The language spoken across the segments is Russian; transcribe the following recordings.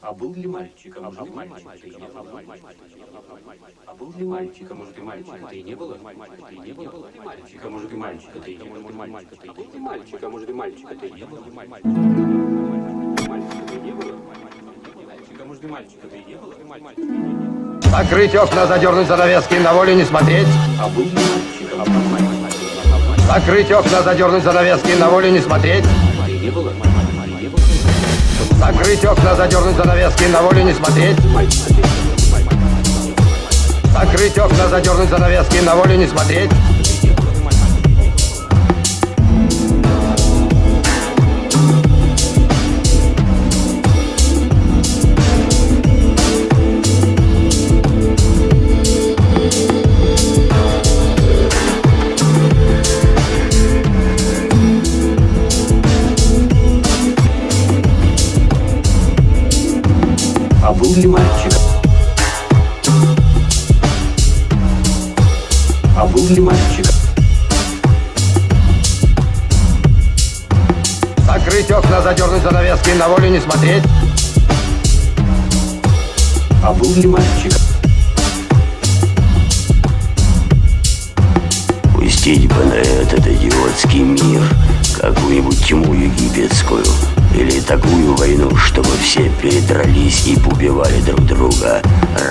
А был ли мальчиком? А был мальчиком? Ты не был А был ли мальчиком? Может, и мальчика ты и не было? Ты не было? Мальчика, может, и и не было? Мальчика ты и был ли мальчика? Может, и мальчика ты и не было? Мальчика ты и не было? Мальчика, может, и мальчика ты и не было? Мальчика ты и не было? Закрыть окна, задернуть занавески, на воле не смотреть. А был ли мальчиком? А был мальчиком? Закрыть окна, задернуть занавески, на воле не смотреть. Не было? Закрыть окна, задернуть занавески, на воле не смотреть. Закрыть окна, задернуть занавески, на воле не смотреть. А был ли мальчик? А был ли мальчик? Закрыть окна, задернуть занавески, на воле не смотреть. А был ли мальчик? Пустить бы на этот идиотский мир какую-нибудь тьму египетскую или такую войну, чтобы все передрались и убивали друг друга,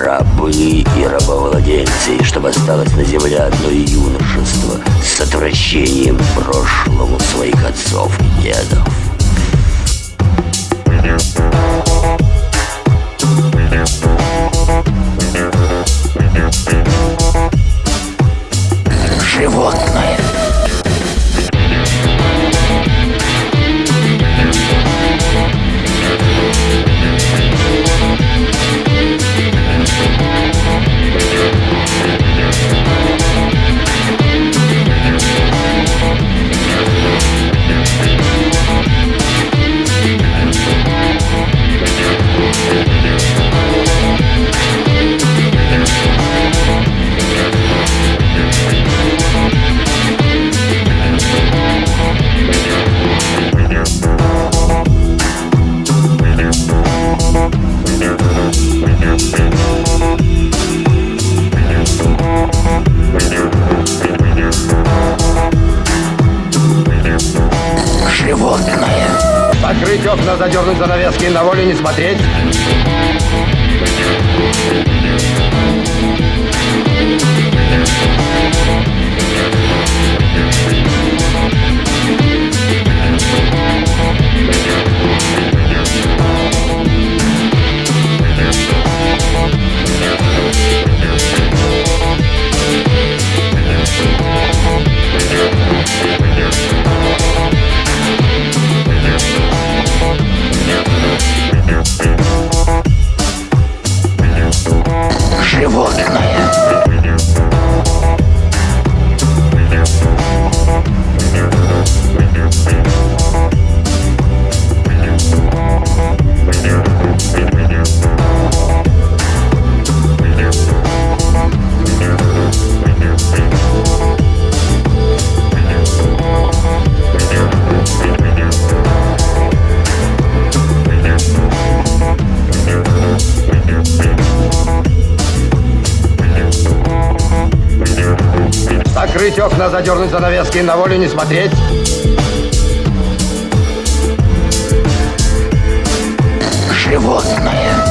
рабы и рабовладельцы, и чтобы осталось на земле одно юношество с отвращением прошлому своих отцов и дедов. Задернуть занавески, на воле не смотреть. Окна, задернуть занавески, на воле не смотреть. Животное.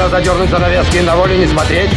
Окна, задернуть занавески, на воле не смотреть.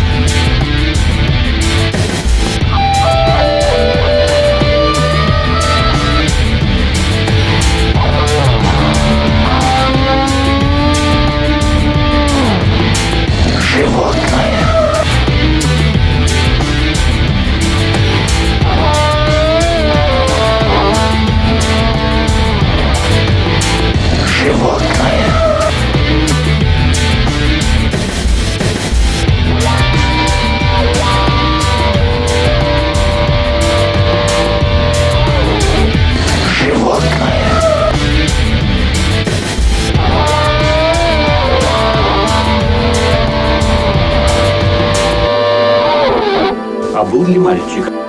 Ли мальчик?